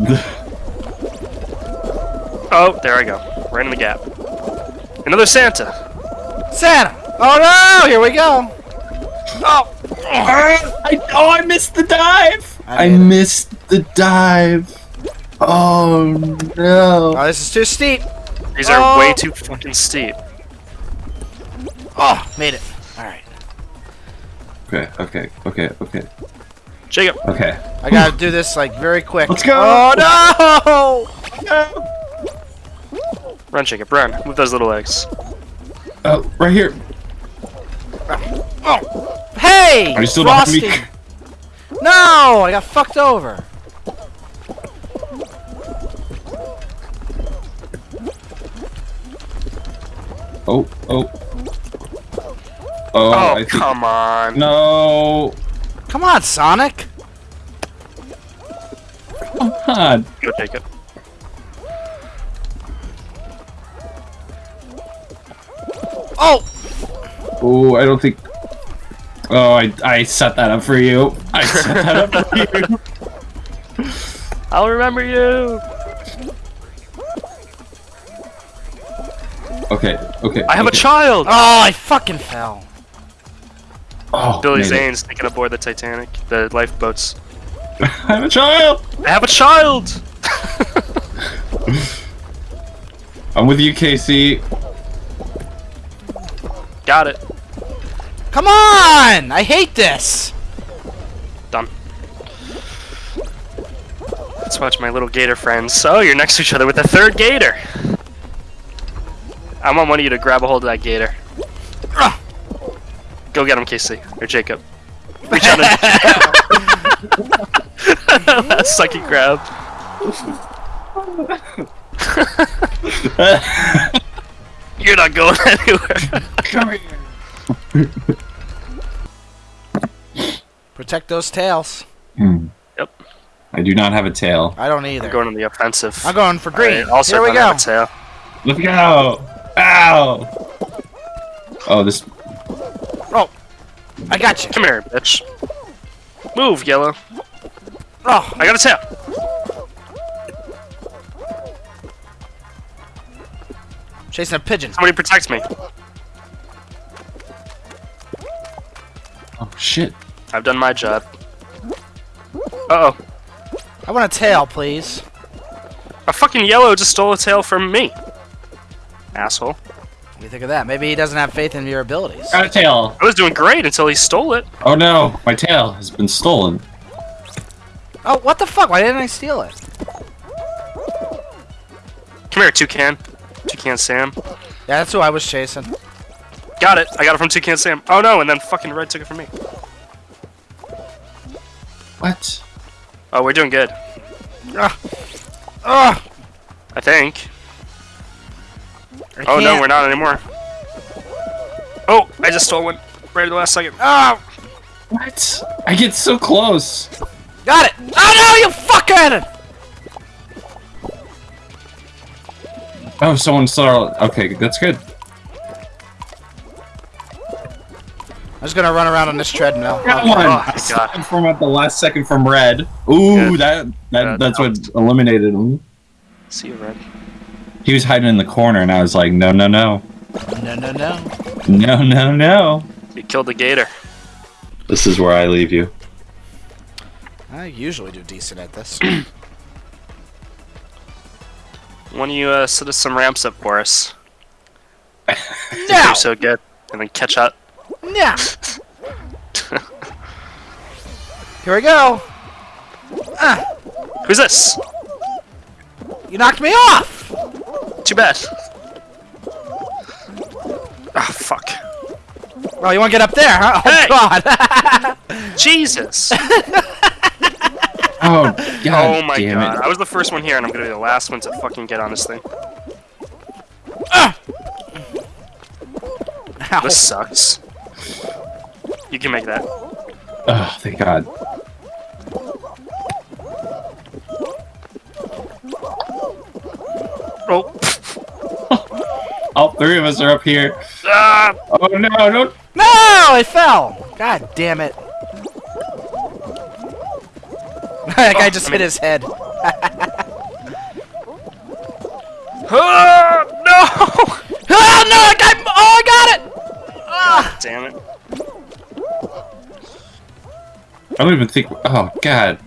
Oh, there I go. Right in the gap. Another Santa. Santa! Oh no! Here we go! Oh! I, oh, I missed the dive. I I, made it. missed the dive. Oh no. Oh, this is too steep. These are Oh. way too fucking steep. Oh, made it. Alright. Okay, okay, okay, okay, Jacob, okay. I gotta do this, like, very quick. Let's go. Oh no! run, Jacob, run. Move those little legs. Oh, right here. Oh. Hey! Are you still behind Frosty! me? No! I got fucked over. Oh, oh. Oh, Oh, I come on. No. Come on, Sonic! Come on. Go, Jacob. Oh! Oh, I don't think. Oh, I, I set that up for you. I set that up for you. I'll remember you. Okay, okay. I have a child. Oh, I fucking fell. Oh, Billy. Zane's taking aboard the Titanic, the lifeboats. I have a child. I have a child. I'm with you, Casey. Got it. Come on! I hate this! Done. Let's watch my little gator friends. Oh, you're next to each other with a third gator. I want one of you to grab a hold of that gator. Ugh. Go get him, Casey or Jacob. Reach out and sucky grab. You're not going anywhere. Come here. Protect those tails. Hmm. Yep. I do not have a tail. I don't either. I'm going on the offensive. I'm going for green. Alright, also Here we go. have a tail. Let's go. Ow. Oh, this. I got you. Come here, bitch. Move, yellow. Oh, I got a tail. chasing a pigeon. Somebody protect me. Oh shit. I've done my job. Uh oh. I want a tail, please. A fucking yellow just stole a tail from me. Asshole. What do you think of that? Maybe he doesn't have faith in your abilities. Got a tail. I was doing great until he stole it. Oh no, my tail has been stolen. Oh, what the fuck? Why didn't I steal it? Come here, Toucan. Toucan Sam. Yeah, that's who I was chasing. Got it. I got it from Toucan Sam. Oh no, and then fucking Red took it from me. What? Oh, we're doing good. Ugh. Ugh. I think. I Oh no, can't- we're not anymore. Oh, I just stole one. Right at the last second. Oh, What? I get so close. got it. Oh no, you fucking! Oh, someone saw. Okay, that's good. I'm just gonna run around on this treadmill. Got Oh, one. oh, I God. saw him from at the last second from red. Ooh, Good. that that That that's what eliminated him. See you, Red. He was hiding in the corner, and I was like, no, no, no, No, no, no. no, no, no. You killed the gator. This is where I leave you. I usually do decent at this. Why don't you uh, set us some ramps up for us? now, You're so good. And then catch up. now. Here we go. Ah, Who's this? you knocked me off. Too bad. Ah, fuck. Oh, you want to get up there, huh? Oh Hey! God. Jesus! Oh, God oh my damn god. it. I was the first one here, and I'm gonna be the last one to fucking get on this thing. Ow. This sucks. You can make that. Oh, thank God. Three of us are up here. Ah! Oh no, don't. No, it fell. God damn it. that guy oh, just I mean... hit his head. Ah! no! Ah! no! I got, oh, I got it! Ah! damn it. I don't even think... Oh, God.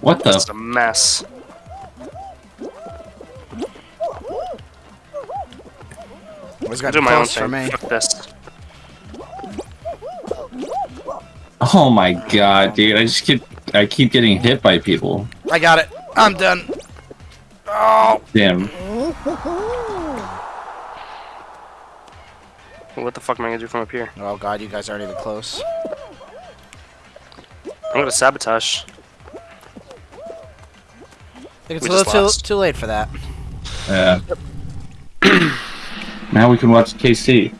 What the... It's a mess. Was I'll got do my own for thing. me. Fuck this. Oh my god, dude! I just keep. I keep getting hit by people. I got it. I'm done. Oh. Damn. What the fuck am I gonna do from up here? Oh god, you guys aren't even close. I'm gonna sabotage. I think it's We a little too, too late for that. Yeah. Now we can watch Casey.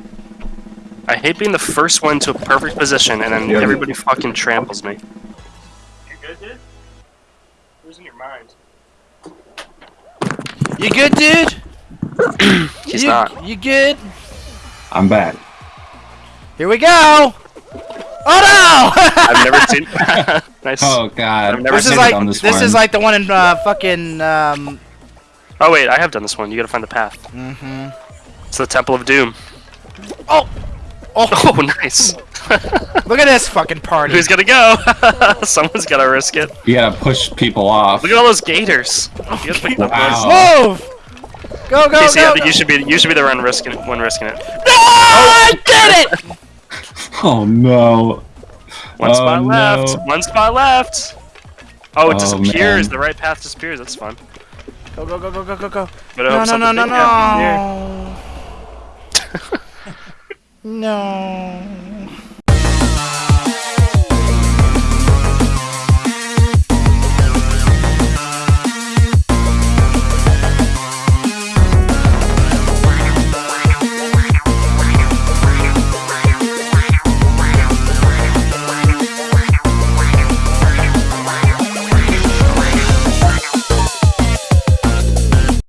I hate being the first one to a perfect position and then Yeah. everybody fucking tramples me. You good, dude? Losing your mind. You good, dude? He's you, not. You good? I'm back. Here we go! Oh no! I've never seen. nice. Oh god. I've never this seen is like on this, this, is like the one in uh, fucking um. Oh wait, I have done this one. You gotta find the path. Mm-hmm. It's the Temple of Doom. Oh, Oh, oh nice. look at this fucking party. Who's gonna go? Someone's gotta risk it. You gotta push people off. Look at all those gators. You gotta pick them Wow. Move! Go go Casey, go! I think go. you should be you should be the one risking it. One risking it. No! I did it! Oh no. One Oh, spot left. no. One spot left. Oh, it Oh, disappears. man. The right path disappears. That's fun. Go go go go go go go! But No no no no big happens here. no! No.